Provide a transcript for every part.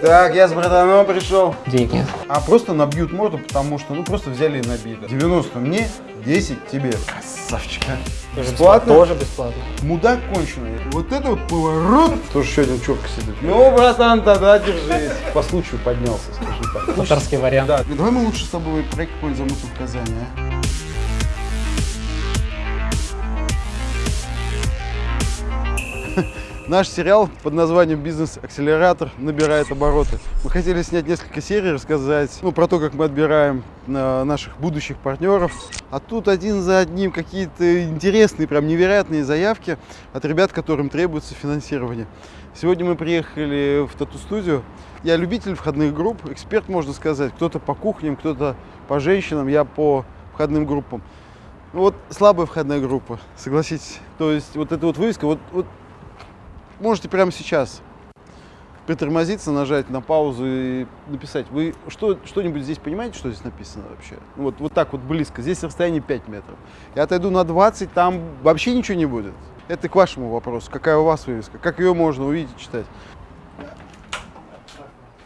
Так, я с братаном пришел. Денег нет. А просто набьют морду, потому что, ну, просто взяли и набили. 90 мне, 10 тебе. Красавчик, а. Бесплатно? Тоже бесплатно. Мудак конченый. Вот это вот поворот. Тоже еще один чурка сидит. Ну, братан, тогда держись. По случаю поднялся, скажи так. Татарский вариант. Да, давай мы лучше с тобой проект какой-нибудь замутим в Казани, а? Наш сериал под названием «Бизнес-акселератор» набирает обороты. Мы хотели снять несколько серий, рассказать ну, про то, как мы отбираем э, наших будущих партнеров. А тут один за одним какие-то интересные, прям невероятные заявки от ребят, которым требуется финансирование. Сегодня мы приехали в тату-студию. Я любитель входных групп, эксперт, можно сказать. Кто-то по кухням, кто-то по женщинам, я по входным группам. Вот слабая входная группа, согласитесь. То есть вот эта вот вывеска, вот, вот можете прямо сейчас притормозиться, нажать на паузу и написать. Вы что, что-нибудь здесь понимаете, что здесь написано вообще? Вот, вот так вот близко. Здесь расстояние 5 метров. Я отойду на 20, там вообще ничего не будет. Это к вашему вопросу. Какая у вас вывеска? Как ее можно увидеть, читать?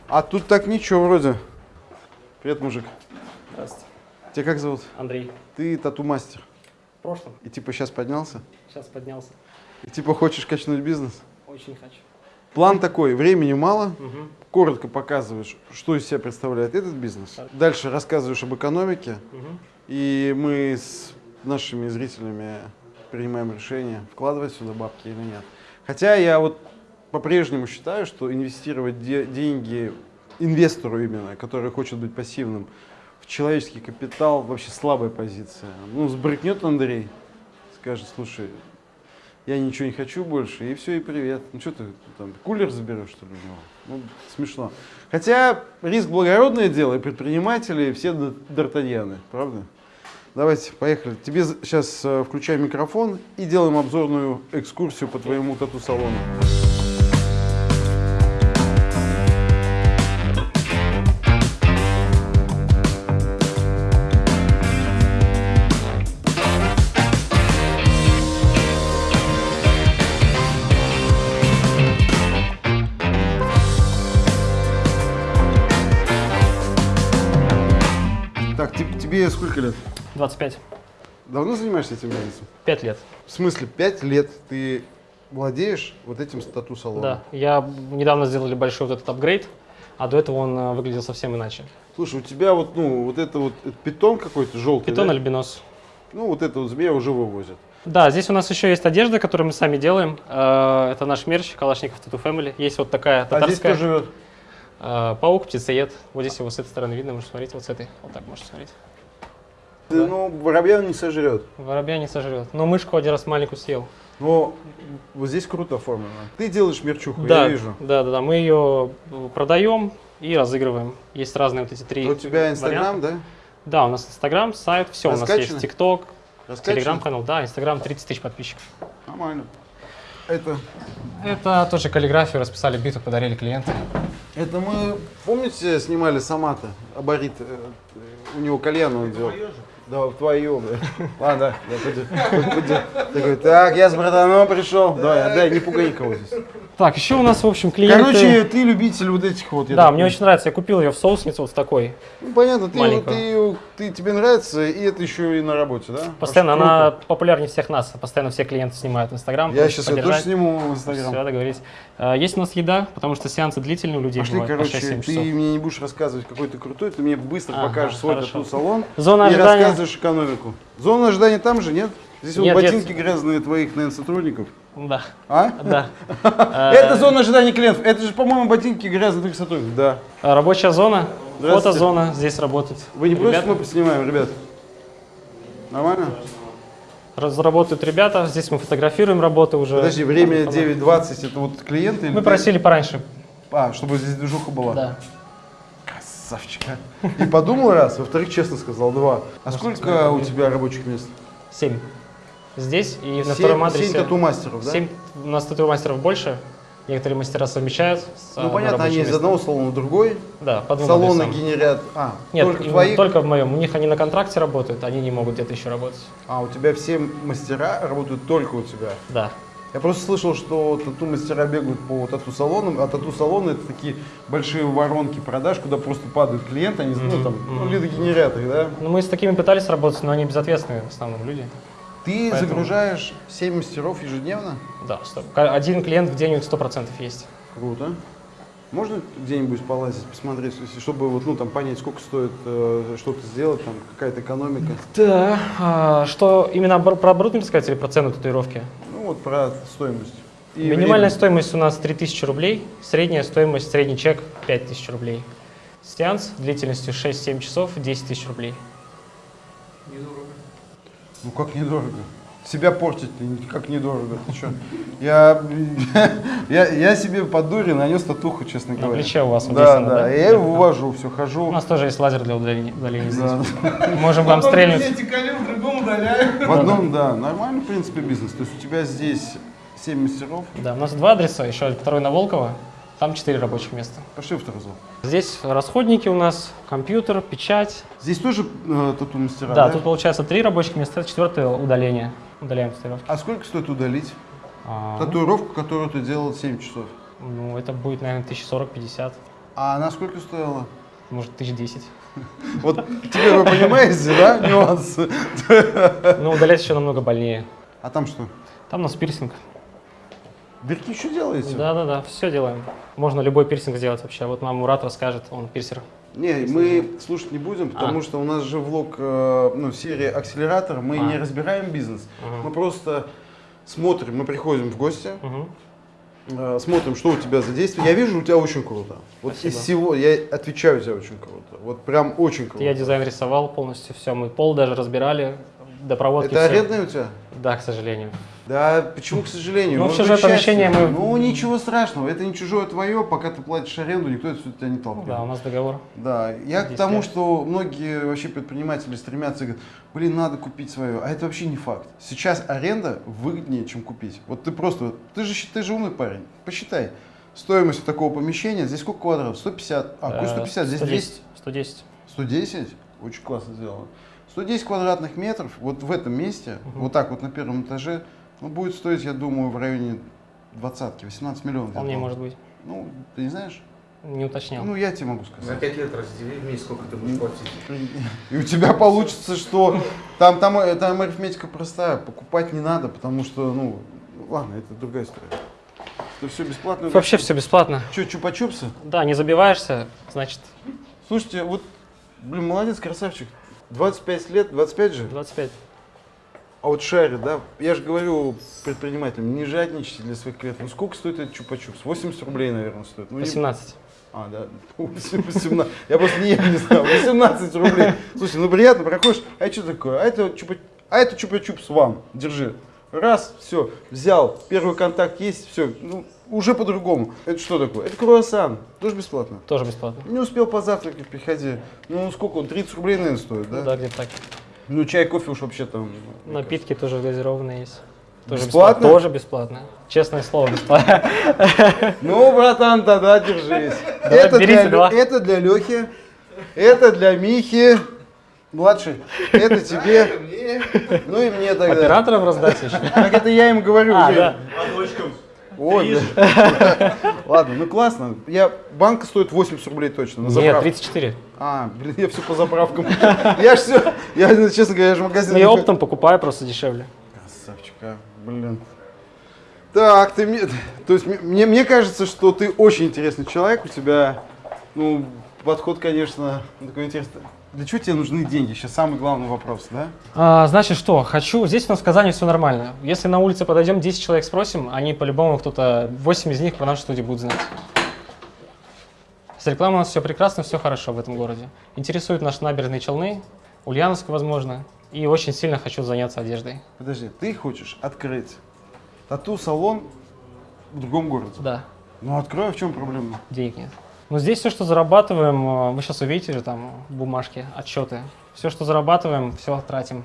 А тут так ничего вроде. Привет, мужик. Здравствуйте. Тебя как зовут? Андрей. Ты тату-мастер. В прошлом. И типа сейчас поднялся? Сейчас поднялся. И типа хочешь качнуть бизнес? Очень хочу. План такой, времени мало, Мгм. коротко показываешь, что из себя представляет этот бизнес. Дальше рассказываешь об экономике, Мгм. и мы с нашими зрителями принимаем решение, вкладывать сюда бабки или нет. Хотя я вот по-прежнему считаю, что инвестировать де- деньги инвестору именно, который хочет быть пассивным, в человеческий капитал вообще слабая позиция. Ну, сбрыкнет Андрей, скажет, слушай, я ничего не хочу больше, и все, и привет. Ну что ты там, кулер заберешь, что ли, у него? Ну, смешно. Хотя риск благородное дело, и предприниматели все д- д'Артаньяны, правда? Давайте, поехали. Тебе сейчас включаем микрофон и делаем обзорную экскурсию по твоему тату-салону. Так, te- тебе сколько лет? 25. Давно занимаешься этим бизнесом? 5 лет. В смысле, 5 лет ты владеешь вот этим тату-салоном? Да. Я недавно сделали большой вот этот апгрейд, а до этого он э, выглядел совсем иначе. Слушай, у тебя вот, ну, вот это вот это питон какой-то желтый, Питон да? альбинос. Ну, вот это вот змея уже вывозят. Да, здесь у нас еще есть одежда, которую мы сами делаем. Э, Это наш мерч, Калашников Tattoo Family. Есть вот такая А здесь татарская. кто живет? Э, Паук, птицеед. Вот здесь его с этой стороны видно, можете смотреть, вот с этой. Вот так можете смотреть. Да, ну, воробья не сожрет. Воробья не сожрет. Но мышку один раз маленькую съел. Но вот здесь круто оформлено. Ты делаешь мерчуху, да, я вижу. да, да, да. Мы ее продаем и разыгрываем. Есть разные вот эти три. А У тебя Инстаграм, да? Да, у нас Инстаграм, сайт, все. У нас Раскачано? есть ТикТок, Раскачано? Телеграм-канал. Да, Инстаграм 30 тысяч подписчиков. Нормально. Это, Это тоже каллиграфию расписали, битву подарили клиенту. Это мы, помните, снимали Самата, Абарит, э, у него кальян он делал. Да, в твою, бля. Ладно, да, пойди, пойди. Такой, так, я с братаном пришел. Давай, отдай, не пугай никого здесь. Так, еще у нас, в общем, клиенты... Короче, ты любитель вот этих вот. да, мне очень нравится. Я купил ее в соуснице вот в такой. Ну, понятно, ты, ты, ты- тебе нравится, и это еще и на работе, да? Постоянно она популярнее всех нас. Постоянно все клиенты снимают Инстаграм. Я сейчас ее тоже сниму в Инстаграм. Все, договорились. А, Есть у нас еда, потому что сеансы длительные у людей Пошли, бывают по короче, 6-7 ты часов. мне не будешь рассказывать, какой ты крутой, ты мне быстро Ага, покажешь свой тату-салон Зона и ожидания. рассказываешь экономику. Зона ожидания там же, нет? Здесь вот Нет, ботинки нет. грязные твоих, наверное, сотрудников. Да, А? да. Это зона ожидания клиентов. Это же, по-моему, ботинки грязных твоих сотрудников. Да. Рабочая зона, фотозона здесь работает. Вы не против, мы поснимаем, ребят? Нормально? Разработают ребята, здесь мы фотографируем работы уже. Подожди, время 9.20, это вот клиенты? Мы просили пораньше. А, чтобы здесь движуха была? Да. Красавчик, а. И подумал раз, во-вторых, честно сказал, два. А сколько у тебя рабочих мест? Семь. Здесь и на втором адресе. Семь тату-мастеров, да? Семь. У нас тату-мастеров больше. Некоторые мастера совмещают. с, Ну а, понятно, они из одного салона в другой. Да, по двум Салоны адресам. генерят. А, Нет, только твоих. только в моем. У них они на контракте работают, они не могут где-то еще работать. А, у тебя все мастера работают только у тебя. Да. Я просто слышал, что тату-мастера бегают по тату-салонам, а тату-салоны это такие большие воронки продаж, куда просто падают клиенты, они, ну, там, ну, лидогенераторы, да? Ну, мы с такими пытались работать, но они безответственные в основном люди. Ты Поэтому- загружаешь 7 мастеров ежедневно? Да, стоп. Один клиент в день у них 100% есть. Круто. Можно где-нибудь полазить, посмотреть, чтобы вот, ну, там, понять, сколько стоит э, что-то сделать, там, какая-то экономика? Да. а, что, именно про оборудование сказать или про цену татуировки? Ну, вот про стоимость. И Минимальная время. стоимость у нас 3000 рублей, средняя стоимость, средний чек 5000 рублей. Сеанс длительностью 6-7 часов 10 тысяч рублей. Ну, как недорого. Себя портить как недорого, ты что? Я, я, я себе под дури нанес татуху, честно На говоря. плече у вас Да, да, да? я его увожу, все, У хожу. нас тоже есть лазер для удаления, удаления Да. здесь. Можем вам стрельнуть. в другом удаляю. В одном, да, нормальный, в принципе, бизнес. То есть у тебя здесь 7 мастеров. Да, у нас два адреса, еще второй на Волково, там 4 рабочих места. Пошли в второй зал. Здесь расходники у нас, компьютер, печать. Здесь тоже э, тату-мастера, Да, да? тут получается три рабочих места, четвертое удаление. Удаляем татуировки. А сколько стоит удалить А, татуировку, которую ты делал 7 часов? ну, это будет, наверное, 1040-50, А она сколько стоила? может, 1010. Вот теперь вы понимаете, да, нюансы? Но удалять еще намного больнее. А там что? Там у нас пирсинг. Дырки что делаете? Да-да-да, все делаем. Можно любой пирсинг сделать вообще. Вот нам Мурат расскажет, он пирсер. Не, мы слушать не будем, потому А. что у нас же влог, э, ну, серия акселератор, мы А. не разбираем бизнес, Мгм. мы просто смотрим, мы приходим в гости, э, смотрим, что у тебя за действие. Я вижу, у тебя очень круто. Вот Спасибо. из всего, я отвечаю, у тебя очень круто. Вот прям очень круто. Я дизайн рисовал полностью, все. Мы пол даже разбирали, до проводки Это всё. арендное у тебя? Да, к сожалению. Да, почему, к сожалению? Ну, Ну, общее это помещение мы- Ну, ничего страшного, это не чужое твое, пока ты платишь аренду, никто это тебя не Ну толкнет. да, у нас договор. Да, я к 10 тому, лет. что многие вообще предприниматели стремятся и говорят, блин, надо купить свое. А это вообще не факт. Сейчас аренда выгоднее, чем купить. Вот ты просто, ты же, ты же умный парень, посчитай. Стоимость такого помещения, здесь сколько квадратов? 150, а, какой Э, 150, здесь 200. 110. 110? Очень классно сделано. 110 квадратных метров, вот в этом месте, вот так вот на первом этаже, ну, будет стоить, я думаю, в районе двадцатки, 18 миллионов. Вполне думаю. может быть. Ну, ты не знаешь? Не уточнял. Ну, я тебе могу За сказать. 5 лет раздели в месяц, сколько ты будешь платить. И у тебя получится, что там, там, там арифметика простая, покупать не надо, потому что, ну, ладно, это другая история. Это все бесплатно. Вообще все бесплатно. Что, чупа-чупсы? Да, не забиваешься, значит, Слушайте, вот, блин, молодец, красавчик. 25 лет, 25 же, 25. А вот шарит, да? Я же говорю предпринимателям, не жадничайте для своих клиентов. Ну, сколько стоит этот чупа-чупс? 80 рублей, наверное, стоит. Ну, не- 18. А, да, 18. Я просто не, не знал. 18 рублей. Слушай, ну приятно, проходишь, а что такое? А это а это чупа-чупс вам, держи. Раз, все, взял, первый контакт есть, все, ну, уже по-другому. Это что такое? Это круассан, тоже бесплатно. Тоже бесплатно. Не успел позавтракать, приходи. Ну, сколько он, 30 рублей, наверное, стоит, да? Ну да, где-то так. Ну, чай, кофе уж вообще там. Напитки тоже газированные есть. Тоже Бесплатно? Тоже бесплатно. Честное слово, бесплатно. Ну, братан, тогда держись. Давай, это, берите для, это для Лехи, это для Михи, младший, это тебе, ну и мне тогда. Операторам раздать еще. Так это я им говорю. А, да. Да. Ладно, ну классно. Я, банка стоит 80 рублей точно. На Нет, заправку. 34. А, блин, я все по заправкам. Я все, я, ну, честно говоря, я же в магазин. Ну я оптом покупаю, просто дешевле. Красавчик, а, блин. Так, ты мне, то есть мне, мне кажется, что ты очень интересный человек, у тебя, ну, подход, конечно, такой интересный. Для чего тебе нужны деньги? Сейчас самый главный вопрос, да? А, значит, что? Хочу. Здесь у нас в Казани все нормально. Если на улице подойдем, 10 человек спросим, они по-любому кто-то, 8 из них про нашу студию будут знать. С рекламой у нас все прекрасно, все хорошо в этом городе. Интересуют наши набережные Челны, Ульяновск, возможно. И очень сильно хочу заняться одеждой. Подожди, ты хочешь открыть тату-салон в другом городе? Да, Ну, открой, а в чем проблема? денег нет. Но здесь все, что зарабатываем, э, вы сейчас увидите же там бумажки, отчеты. Все, что зарабатываем, все тратим.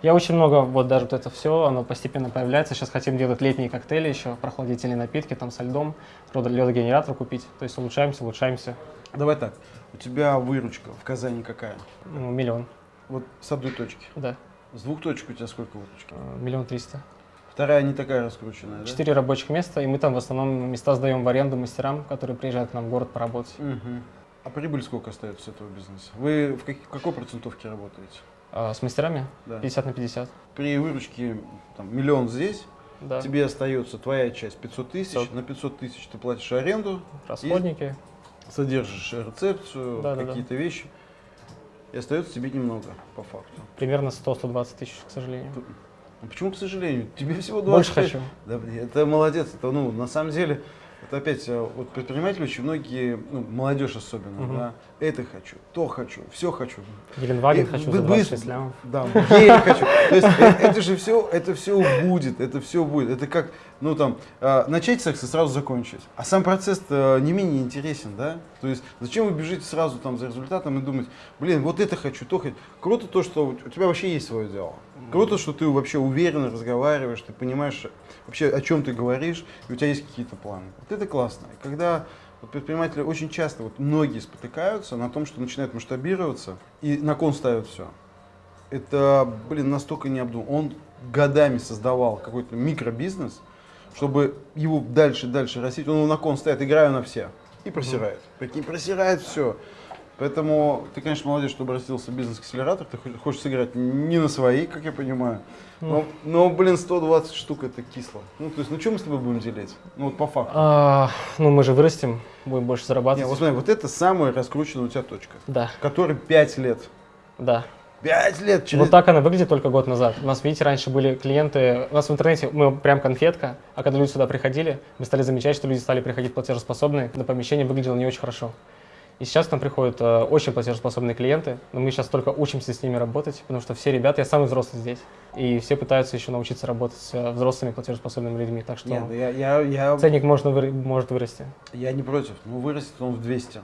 Я очень много, вот даже вот это все, оно постепенно появляется. Сейчас хотим делать летние коктейли еще, прохладительные напитки там со льдом, ледогенератор купить. То есть улучшаемся, улучшаемся. Давай так, у тебя выручка в Казани какая? Ну, миллион, Вот с одной точки. да, С двух точек у тебя сколько выручки? э, миллион триста. Вторая не такая раскрученная, да? Четыре рабочих места, и мы там в основном места сдаем в аренду мастерам, которые приезжают к нам в город поработать. Мгм. А прибыль сколько остается с этого бизнеса? Вы в какой, какой процентовке работаете? А с мастерами Да. 50 на 50. При выручке там, миллион здесь, Да. тебе остается твоя часть 500 тысяч, 500. на 500 тысяч ты платишь аренду, Расходники. содержишь рецепцию, Да-да-да. какие-то вещи, и остается тебе немного, по факту. Примерно 100-120 тысяч, к сожалению. Ну, Почему, к сожалению? Тебе всего 20 Больше хочу. Да, это молодец. Это, ну, на самом деле, это опять, э, вот предприниматели очень многие, ну, молодежь особенно, Мгм. да, это хочу, то хочу, все хочу. Геленваген хочу вы за быстро- 26 лямов. Да, гель хочу. То есть э, это же все, это все будет, это все будет. Это как, ну там, э, начать секс и сразу закончить. А сам процесс не менее интересен, да? То есть зачем вы бежите сразу там за результатом и думать, блин, вот это хочу, то хочу. Круто то, что у тебя вообще есть свое дело. Круто, что ты вообще уверенно разговариваешь, ты понимаешь вообще, о чем ты говоришь, и у тебя есть какие-то планы. Вот это классно. И когда вот предприниматели очень часто, вот многие спотыкаются на том, что начинают масштабироваться и на кон ставят все. Это, блин, настолько необдуманно. Он годами создавал какой-то микробизнес, чтобы его дальше дальше растить. Он его на кон ставит, играю на все. И просирает. Прикинь, просирает все. Поэтому ты, конечно, молодец, что обратился в бизнес-акселератор. Ты хо- хочешь сыграть не на свои, как я понимаю. Но, но, блин, 120 штук это кисло. Ну, то есть, ну, что мы с тобой будем делить? Ну, вот по факту. А, ну, мы же вырастем, будем больше Не, зарабатывать. вот смотри, вот это самая раскрученная у тебя точка, Да, которой 5 лет. да. 5 лет через... Вот так она выглядит только год назад. У нас, видите, раньше были клиенты, у нас в интернете мы прям конфетка, а когда люди сюда приходили, мы стали замечать, что люди стали приходить платежеспособные, но помещение выглядело не очень хорошо. И сейчас к нам приходят э, очень платежеспособные клиенты, но мы сейчас только учимся с ними работать, потому что все ребята, я самый взрослый здесь, и все пытаются еще научиться работать с э, взрослыми платежеспособными людьми, так что Нет, я, я, я, ценник можно выр- может вырасти. я не против. Ну, вырастет он в 200.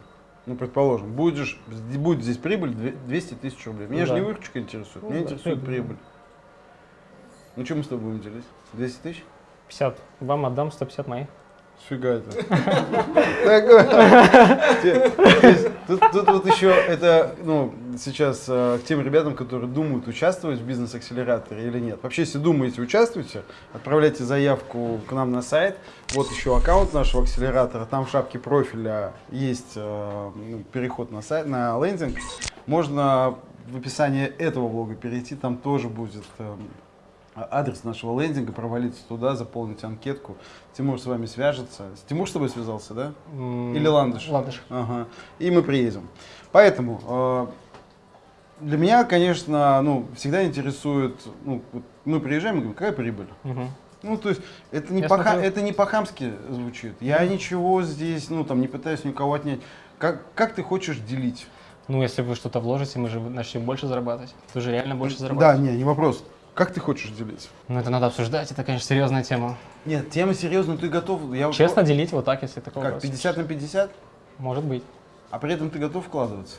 Ну, предположим, будет, же, будет здесь прибыль две- 200 тысяч рублей. Меня же Да. не выручка интересует, Ну меня да, интересует прибыль. прибыль. Ну, что мы с тобой будем делить? 200 тысяч? 50. Вам отдам 150 моих. Фига это. Тут вот еще это, ну, сейчас э, к тем ребятам, которые думают, участвовать в бизнес-акселераторе или нет. Вообще, если думаете, участвуйте, отправляйте заявку к нам на сайт. Вот еще аккаунт нашего акселератора. Там в шапке профиля есть э, ну, переход на сайт, на лендинг. Можно в описании этого влога перейти, там тоже будет э, адрес нашего лендинга, провалиться туда, заполнить анкетку. Тимур с вами свяжется. Тимур с тобой связался, да? Или Ландыш? Ландыш. Ага. И мы приедем. Поэтому э, для меня, конечно, ну, всегда интересует, ну, вот мы приезжаем и говорим, какая прибыль? Мгм. Ну, то есть это не, Я по, смотрю. это не по-хамски звучит. Я ничего здесь, ну, там, не пытаюсь никого отнять. Как, как ты хочешь делить? Ну, если вы что-то вложите, мы же начнем больше зарабатывать. Вы же реально больше Да, зарабатываете. не, не вопрос. Как ты хочешь делить? Ну, это надо обсуждать, это, конечно, серьезная тема. Нет, тема серьезная, ты готов. Я Честно делить вот так, если такой Как, вопрос. 50 на 50? Может быть. А при этом ты готов вкладываться?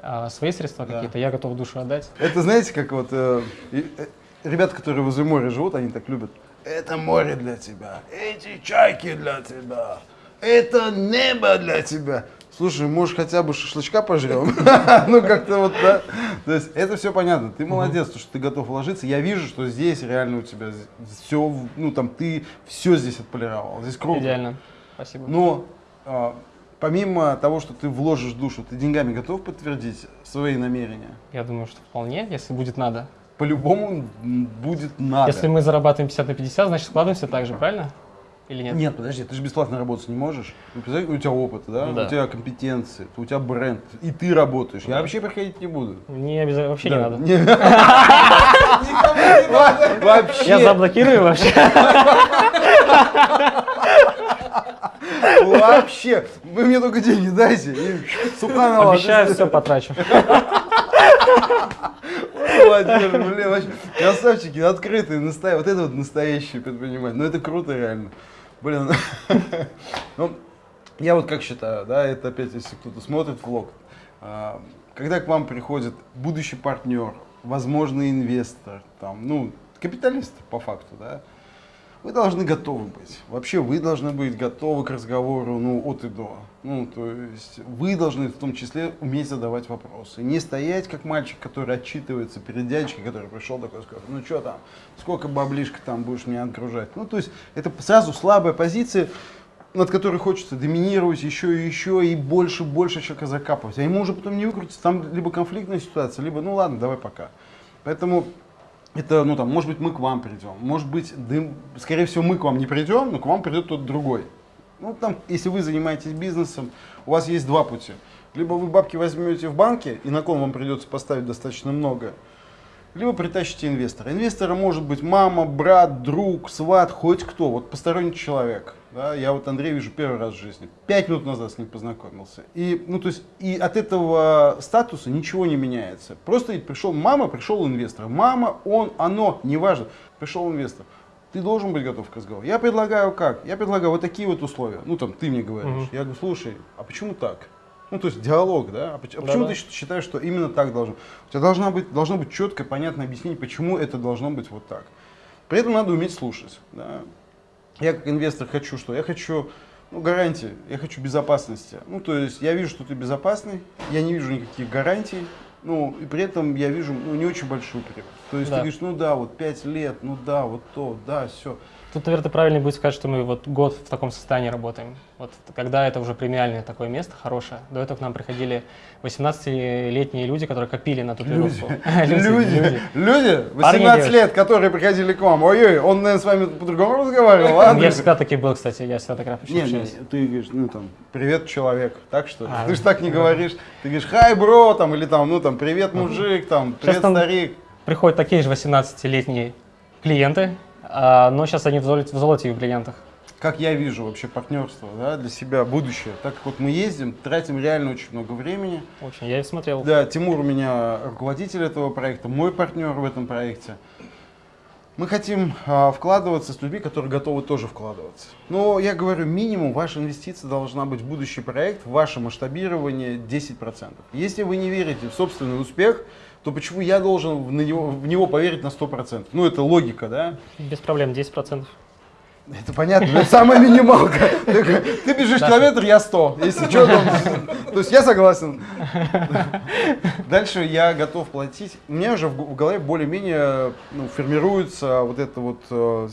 А свои средства Да. какие-то я готов душу отдать. Это знаете, как вот э, э, ребята, которые возле моря живут, они так любят. Это море для тебя, эти чайки для тебя, это небо для тебя. Слушай, может хотя бы шашлычка пожрем? Ну как-то вот, да. То есть это все понятно. Ты молодец, то, что ты готов вложиться. Я вижу, что здесь реально у тебя все, ну там ты все здесь отполировал. Здесь круто. Идеально. Спасибо. Но а, помимо того, что ты вложишь душу, ты деньгами готов подтвердить свои намерения? Я думаю, что вполне, если будет надо. По-любому будет надо. Если мы зарабатываем 50 на 50, значит складываемся так же, правильно? Или нет? Нет, подожди, ты же бесплатно работать не можешь. Ну, у тебя опыт, да? Да. У тебя компетенции, у тебя бренд, и ты работаешь. Я вообще приходить не буду. Не обязательно, вообще не Да. надо. Не- Вообще. Я заблокирую вообще. Вообще. Вы мне только деньги дайте. Обещаю, все потрачу. Владимир, блин, вообще, красавчики, открытые, настоящие. Вот это вот настоящие предприниматели. Ну это круто реально. Блин. Ну, я вот как считаю, да, это опять, если кто-то смотрит влог, а, когда к вам приходит будущий партнер, возможный инвестор, там, ну, капиталист по факту, да, вы должны готовы быть. Вообще вы должны быть готовы к разговору ну, от и до. Ну, то есть вы должны в том числе уметь задавать вопросы. Не стоять как мальчик, который отчитывается перед дядечкой, который пришел такой, сказал, ну что там, сколько баблишка там будешь мне отгружать. Ну, то есть это сразу слабая позиция, над которой хочется доминировать еще и еще, и больше, больше человека закапывать. А ему уже потом не выкрутиться, там либо конфликтная ситуация, либо, ну ладно, давай пока. Поэтому это, ну там, может быть, мы к вам придем, может быть, дым, скорее всего, мы к вам не придем, но к вам придет тот другой. Ну, там, если вы занимаетесь бизнесом, у вас есть два пути. Либо вы бабки возьмете в банке, и на кон вам придется поставить достаточно много, либо притащите инвестора. Инвестора может быть мама, брат, друг, сват, хоть кто, вот посторонний человек. Да, я вот Андрея вижу первый раз в жизни. Пять минут назад с ним познакомился. И, ну, то есть, и от этого статуса ничего не меняется. Просто пришел мама, пришел инвестор. Мама, он, оно, неважно. Пришел инвестор. Ты должен быть готов к разговору. Я предлагаю как? Я предлагаю вот такие вот условия. Ну, там, ты мне говоришь. Угу. Я говорю, слушай, а почему так? Ну, то есть диалог, да? А почему, а почему ты считаешь, что именно так должно? У тебя должна быть, должно быть четкое, понятное объяснение, почему это должно быть вот так. При этом надо уметь слушать. Да? Я как инвестор хочу что? Я хочу ну, гарантии, я хочу безопасности. Ну, то есть я вижу, что ты безопасный, я не вижу никаких гарантий, ну, и при этом я вижу ну, не очень большую прибыль. То есть да. ты говоришь, ну да, вот 5 лет, ну да, вот то, да, все. Тут, наверное, правильно будет сказать, что мы вот год в таком состоянии работаем. Вот когда это уже премиальное такое место, хорошее. До этого к нам приходили 18-летние люди, которые копили на татуировку. Люди, люди, люди, 18 лет, которые приходили к вам. Ой-ой, он, наверное, с вами по-другому разговаривал, а? Я всегда таки был, кстати, я всегда так общаюсь. Нет, ты говоришь, ну там, привет, человек, так что а, Ты же так не говоришь. Ты говоришь, хай, бро, там, или там, ну там, привет, мужик, там, привет, старик. Приходят такие же 18-летние клиенты, но сейчас они в золоте, в золоте в клиентах. Как я вижу вообще партнерство да, для себя, будущее. Так как вот мы ездим, тратим реально очень много времени. Очень, я и смотрел. Да, Тимур у меня руководитель этого проекта, мой партнер в этом проекте. Мы хотим а, вкладываться с людьми, которые готовы тоже вкладываться. Но я говорю, минимум ваша инвестиция должна быть в будущий проект, в ваше масштабирование 10%. Если вы не верите в собственный успех, то почему я должен в него, в него поверить на 100%? Ну, это логика, да? Без проблем, 10%. Это понятно, это самая минималка. Ты, бежишь километр, я 100. Если что, там, то есть я согласен. Дальше я готов платить. У меня уже в голове более-менее ну, формируется вот эта вот э,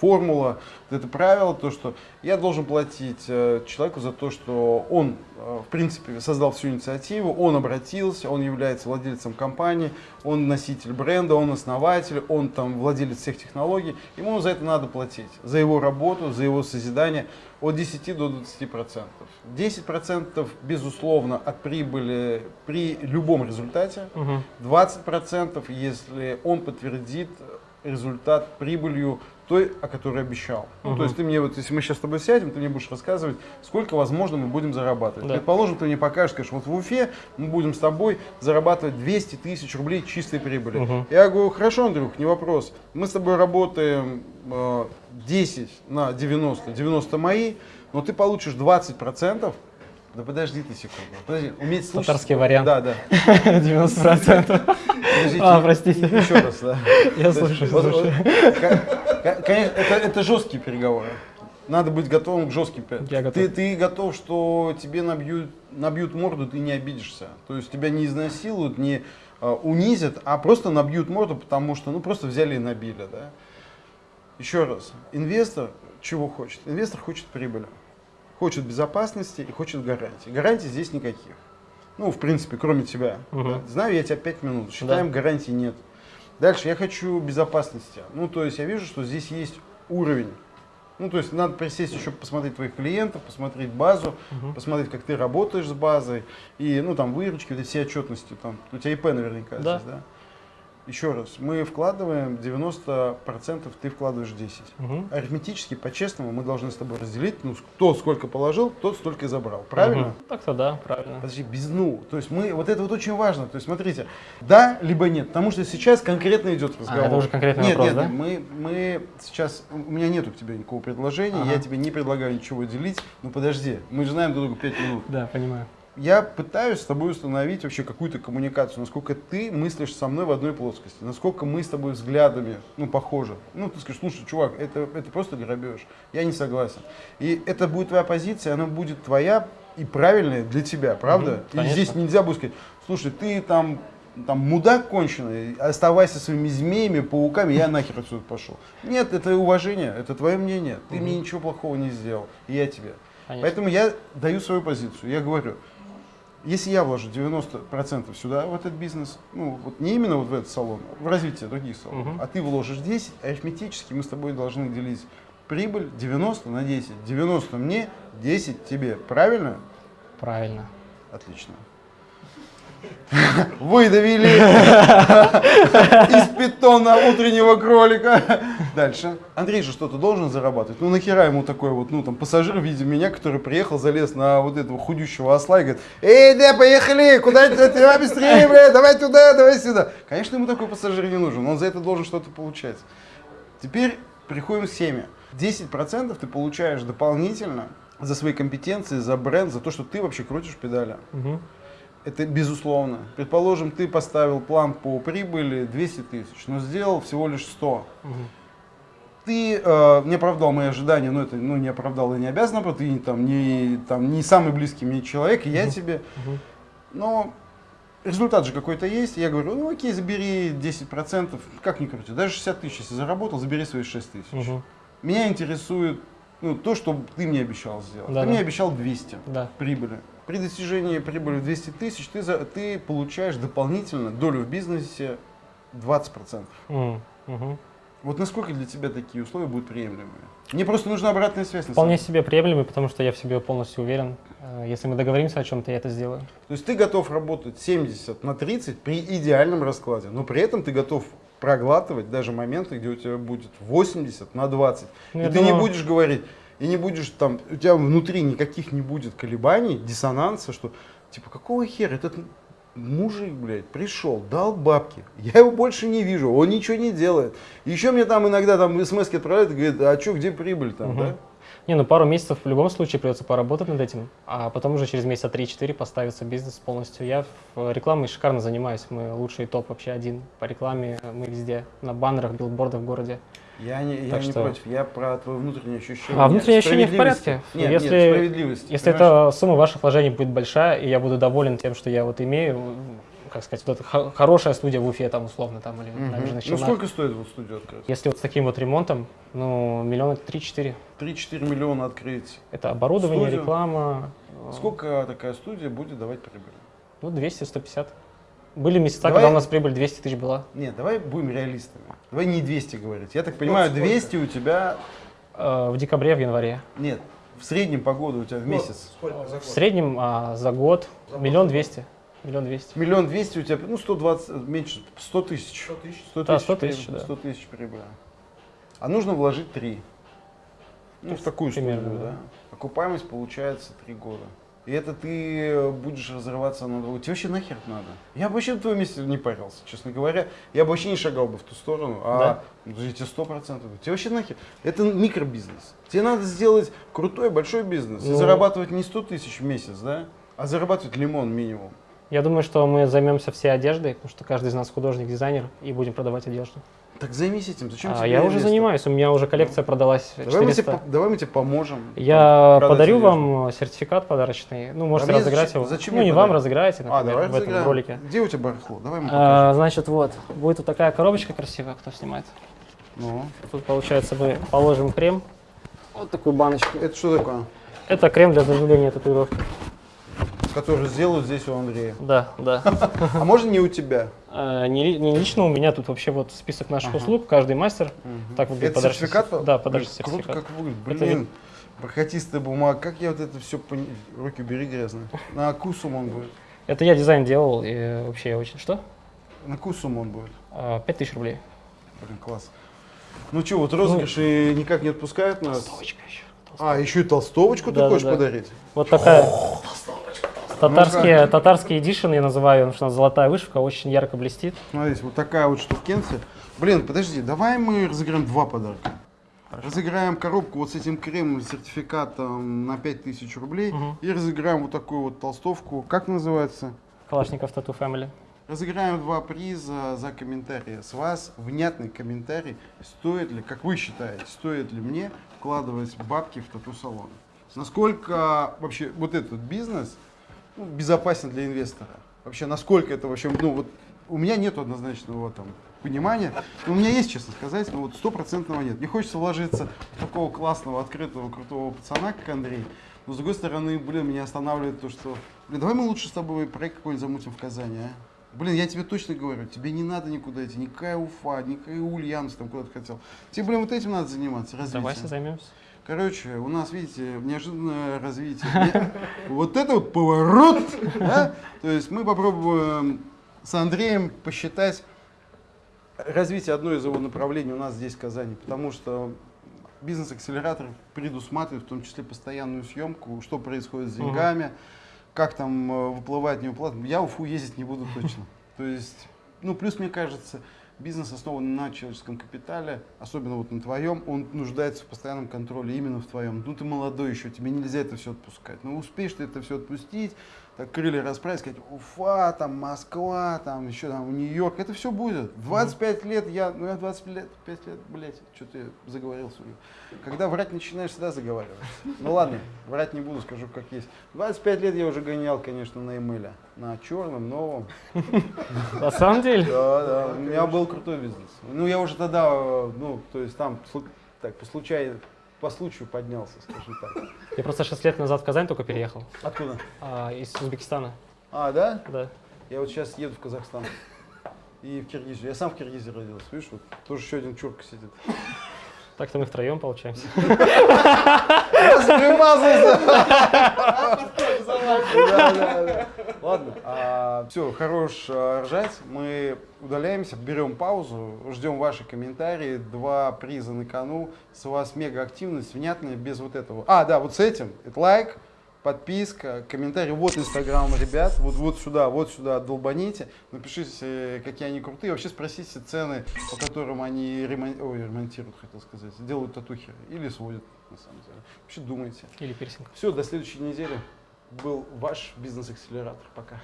формула, это правило, то, что я должен платить э, человеку за то, что он, э, в принципе, создал всю инициативу, он обратился, он является владельцем компании, он носитель бренда, он основатель, он там владелец всех технологий, ему за это надо платить, за его работу, за его созидание от 10 до 20 процентов. 10 процентов, безусловно, от прибыли при любом результате, 20 процентов, если он подтвердит результат прибылью той, о которой обещал. Угу. Ну, то есть ты мне вот, если мы сейчас с тобой сядем, ты мне будешь рассказывать, сколько, возможно, мы будем зарабатывать. Да. Предположим, ты мне покажешь, скажешь, вот в Уфе мы будем с тобой зарабатывать 200 тысяч рублей чистой прибыли. Угу. Я говорю, хорошо, Андрюх, не вопрос. Мы с тобой работаем э, 10 на 90, 90 мои, но ты получишь 20 процентов да подожди ты секунду. Подожди, уметь слушать. Татарский вариант. Да, да. 90%. Подождите, а, простите. Еще раз, да. Я слушаю, слушаю. Конечно, это, это жесткие переговоры. Надо быть готовым к жестким переговорам. Ты, ты готов, что тебе набьют, набьют морду, ты не обидишься. То есть тебя не изнасилуют, не uh, унизят, а просто набьют морду, потому что ну просто взяли и набили. Да? Еще раз, инвестор чего хочет? Инвестор хочет прибыли хочет безопасности и хочет гарантии. Гарантий здесь никаких. Ну, в принципе, кроме тебя. Угу. Да? Знаю я тебя 5 минут, считаем, да. гарантий нет. Дальше я хочу безопасности. Ну, то есть я вижу, что здесь есть уровень. Ну, то есть надо присесть еще посмотреть твоих клиентов, посмотреть базу, угу. посмотреть, как ты работаешь с базой, и, ну, там, выручки, вот все отчетности, там, у тебя ИП наверняка да. здесь, да? Еще раз, мы вкладываем 90%, ты вкладываешь 10%. Угу. Арифметически, по-честному, мы должны с тобой разделить, ну, кто сколько положил, тот столько и забрал. Правильно? Угу. Так-то да, правильно. Подожди, без «ну». То есть мы, вот это вот очень важно. То есть смотрите, да, либо нет. Потому что сейчас конкретно идет разговор. А, это уже конкретный нет, вопрос, нет, да? Нет, мы, мы сейчас, у меня нету к тебе никакого предложения, ага. я тебе не предлагаю ничего делить. Ну подожди, мы же знаем друг друга 5 минут. Да, понимаю. Я пытаюсь с тобой установить вообще какую-то коммуникацию, насколько ты мыслишь со мной в одной плоскости, насколько мы с тобой взглядами, ну, похожи. Ну, ты скажешь, слушай, чувак, это, это просто грабеж, я не согласен. И это будет твоя позиция, она будет твоя и правильная для тебя, правда? Мгм, и конечно. здесь нельзя будет сказать, слушай, ты там, там мудак конченый, оставайся своими змеями, пауками, я нахер отсюда пошел. Нет, это уважение, это твое мнение, ты мне ничего плохого не сделал, и я тебе. Конечно. Поэтому я даю свою позицию. Я говорю, если я вложу 90% сюда, в этот бизнес, ну, вот не именно вот в этот салон, а в развитие других салонов, Мгм. а ты вложишь 10, арифметически мы с тобой должны делить прибыль 90 на 10. 90 мне, 10 тебе. Правильно? Правильно. Отлично. Выдавили из питона утреннего кролика. Дальше. Андрей же что-то должен зарабатывать. Ну нахера ему такой вот, ну там пассажир в виде меня, который приехал, залез на вот этого худющего осла и говорит, эй, да, поехали, куда ты, давай быстрее, бля, давай туда, давай сюда. Конечно, ему такой пассажир не нужен, он за это должен что-то получать. Теперь приходим к теме. 10% ты получаешь дополнительно за свои компетенции, за бренд, за то, что ты вообще крутишь педали. Мгм. Это безусловно. Предположим, ты поставил план по прибыли 200 тысяч, но сделал всего лишь 100. Мгм. Ты э, не оправдал мои ожидания, но это ну, не оправдал и не обязан, потому что ты там, не, там, не самый близкий мне человек, и я тебе. Мгм. Но результат же какой-то есть. Я говорю, ну окей, забери 10%, как ни крути, даже 60 тысяч, если заработал, забери свои 6 тысяч. Мгм. Меня интересует ну, то, что ты мне обещал сделать. Да, ты да. мне обещал 200 Да. прибыли. При достижении прибыли в 200 тысяч ты, за- ты получаешь дополнительно долю в бизнесе 20%. М, мгм. Вот насколько для тебя такие условия будут приемлемые? Мне просто нужна обратная связь. Вполне себе приемлемый, потому что я в себе полностью уверен. Э, Если мы договоримся о чем-то, я это сделаю. То есть ты готов работать 70 на 30 при идеальном раскладе, но при этом ты готов проглатывать даже моменты, где у тебя будет 80 на 20. Ну, и ты не думаю- будешь говорить, и не будешь там, у тебя внутри никаких не будет колебаний, диссонанса, что типа какого хера этот мужик, блядь, пришел, дал бабки, я его больше не вижу, он ничего не делает. Еще мне там иногда там смс отправляют и говорят, а что, где прибыль там, Мгм. да? Не, ну пару месяцев в любом случае придется поработать над этим, а потом уже через месяца 3-4 поставится бизнес полностью. Я рекламой шикарно занимаюсь, мы лучший топ вообще один по рекламе, мы везде, на баннерах, билбордах в городе. Я не, я Так не что- против, я про твое внутреннее ощущение. А внутреннее ощущение в порядке. Нет, Если- нет, справедливости. Если понимаешь? эта сумма ваших вложений будет большая, и я буду доволен тем, что я вот имею, как сказать, вот эта хо- хорошая студия в Уфе там условно там или Мгм. набережных Ну сколько стоит вот студию открыть? Если вот с таким вот ремонтом, ну, миллиона три-четыре. 3-4 миллиона открыть. Это оборудование, Студию? реклама. Сколько такая студия будет давать прибыль? Ну, 200-150. Были месяца, Давай- когда у нас прибыль 200 тысяч была. Нет, давай будем реалистами. Давай не 200 говорить. Я так понимаю, 200 у тебя... Э, В декабре, в январе. Нет, в среднем по году у тебя в месяц. Сколько за В год? среднем а, за год миллион двести. Миллион двести. Миллион двести у тебя, ну, 120, меньше, 100 тысяч. 100 тысяч. 100 Да, тысяч, 100 тысяч, прибыли, да. 100 тысяч прибыли. А нужно вложить 3. Ну, в такую примерно, да. да. Окупаемость получается 3 года. И это ты э, будешь разрываться на два. Тебе вообще нахер надо? Я бы вообще на твоем месте не парился, честно говоря. Я бы вообще не шагал бы в ту сторону. А я тебе сто процентов. Тебе вообще нахер? Это микробизнес. Тебе надо сделать крутой большой бизнес и Ну. зарабатывать не 100 тысяч в месяц, да? А зарабатывать лимон минимум. Я думаю, что мы займемся всей одеждой, потому что каждый из нас художник, дизайнер, и будем продавать одежду. Так займись этим. Зачем А, тебе я уже место? занимаюсь, у меня уже коллекция продалась Давай мы, 400. тебе, давай мы тебе поможем. Я подарю вам сертификат подарочный. Ну, можете А разыграть зачем- его. зачем ну, не вам разыграете, А, например, давай в этом разыграем. ролике. Где у тебя барахло? Давай мы А, значит, вот, будет вот такая коробочка красивая, кто снимает. Ну, Тут, получается, мы положим крем. Вот такую баночку. это что такое? Это крем для заживления татуировки. Который сделают здесь у Андрея. Да, да. А можно не у тебя? А, Не, ли- не лично у меня тут вообще вот список наших Ага. услуг, каждый мастер. Так выглядит Это подарочный сертификат? Да, подарочный сертификат. Круто как выглядит. Это Блин, бархатистая бумага. Как я вот это все... Пон... Руки убери грязные. На какую сумму он будет? Это я дизайн делал, и вообще я очень... Что? На какую сумму он будет? А, Пять тысяч рублей. Блин, класс. Ну что, вот розыгрыши никак не отпускают нас? Толстовочка еще. А, еще и толстовочку ты Да, да, хочешь да. подарить? Вот такая. Татарские, татарский эдишн я называю, потому что золотая вышивка, очень ярко блестит. Смотрите, вот такая вот штукенция. Блин, подожди, давай мы разыграем два подарка. Разыграем коробку вот с этим кремом, сертификатом на 5000 рублей. Мгм. И разыграем вот такую вот толстовку. Как называется? Калашников Тату Family. Разыграем два приза за комментарии. С вас внятный комментарий, стоит ли, как вы считаете, стоит ли мне вкладывать бабки в тату-салон. Насколько вообще вот этот бизнес ну, безопасен для инвестора? Вообще, насколько это вообще, ну вот у меня нет однозначного там понимания. Но у меня есть, честно сказать, но вот стопроцентного нет. Мне хочется вложиться в такого классного, открытого, крутого пацана, как Андрей. Но с другой стороны, блин, меня останавливает то, что, блин, давай мы лучше с тобой проект какой-нибудь замутим в Казани, а? Блин, я тебе точно говорю, тебе не надо никуда идти, никакая Уфа, никакая Ульяновск там куда-то хотел. Тебе, блин, вот этим надо заниматься, развитием. Давайте займемся. Короче, у нас, видите, неожиданное развитие. Вот это вот поворот! да? То есть мы попробуем с Андреем посчитать развитие одной из его направлений у нас здесь, в Казани. Потому что бизнес-акселератор предусматривает в том числе постоянную съемку, что происходит с деньгами, как там э, выплывает, не выплывает. Я в Уфу ездить не буду точно. То есть, ну, плюс, мне кажется, бизнес основан на человеческом капитале, особенно вот на твоем, он нуждается в постоянном контроле именно в твоем. Ну, ты молодой еще, тебе нельзя это все отпускать. Но успеешь ты это все отпустить, так крылья расправить, сказать, Уфа, там, Москва, там, еще там, Нью-Йорк, это все будет. 25 лет я, ну, я 25 лет, 5 лет, блядь, что-то я заговорился. Когда врать начинаешь, всегда заговариваешь. Ну ладно, врать не буду, скажу как есть. 25 лет я уже гонял, конечно, на эмейле, на черном, новом. На самом деле? Да, да, у меня был крутой бизнес. Ну, я уже тогда, э, ну, то есть там, так, по случаю, по случаю поднялся, скажем так. Я просто 6 лет назад в Казань только переехал. Откуда? А, из Узбекистана. А, да? Да. Я вот сейчас еду в Казахстан. И в Киргизию. Я сам в Киргизии родился, видишь, вот тоже еще один чурка сидит. Так-то мы втроем получаемся. Да, Ладно, все, хорош а, ржать. Мы удаляемся, берем паузу, ждем ваши комментарии. Два приза на кону. С вас мега активность, внятная, без вот этого. А, да, вот с этим. Это лайк, подписка, комментарий. Вот инстаграм ребят, вот, вот сюда, вот сюда долбаните. Напишите, какие они крутые. Вообще спросите цены, по которым они ремон- ой, ремонтируют, хотел сказать, делают татухи или сводят, на самом деле. Вообще думайте. Или пирсинг. Все, до следующей недели. Был ваш бизнес-акселератор. Пока.